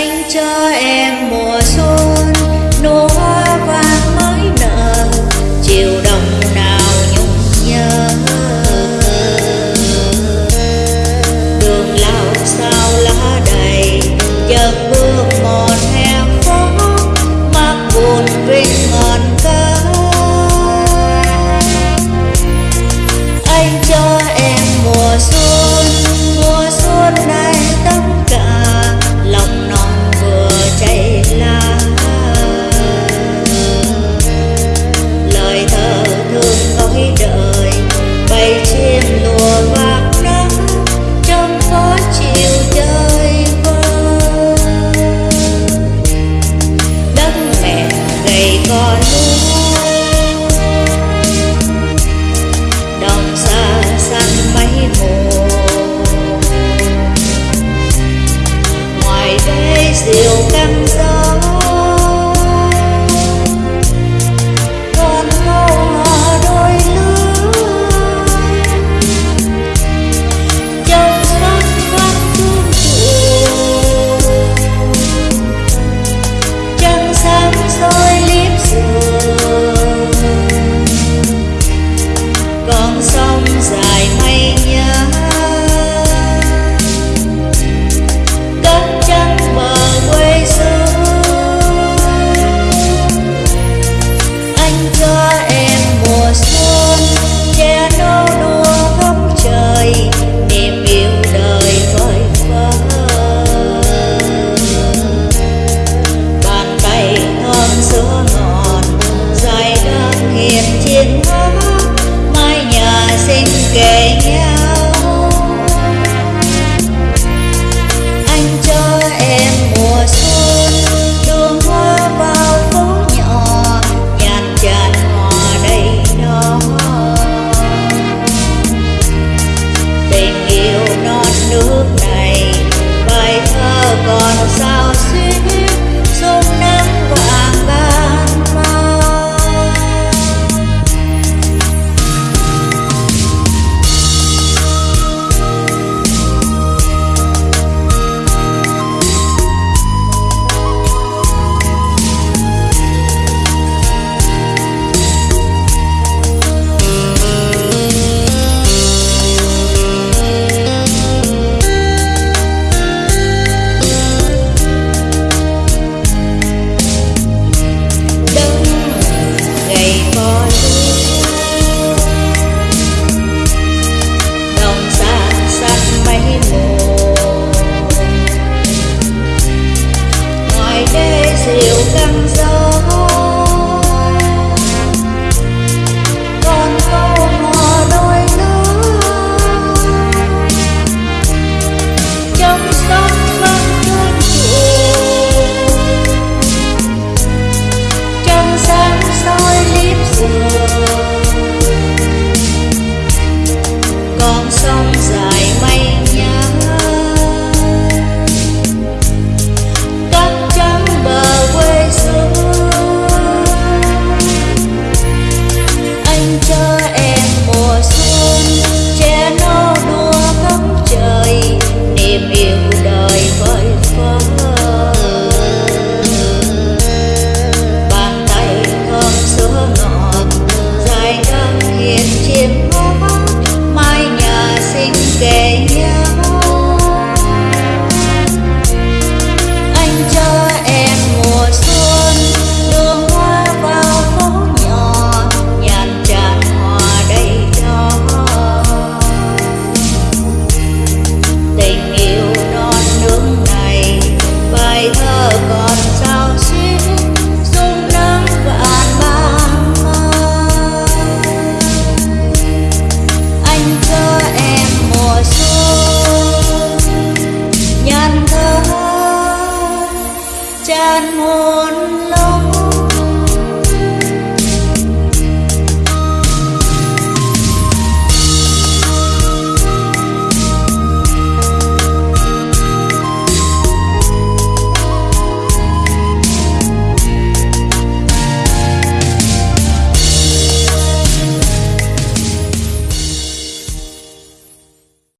anh cho em mùa xuân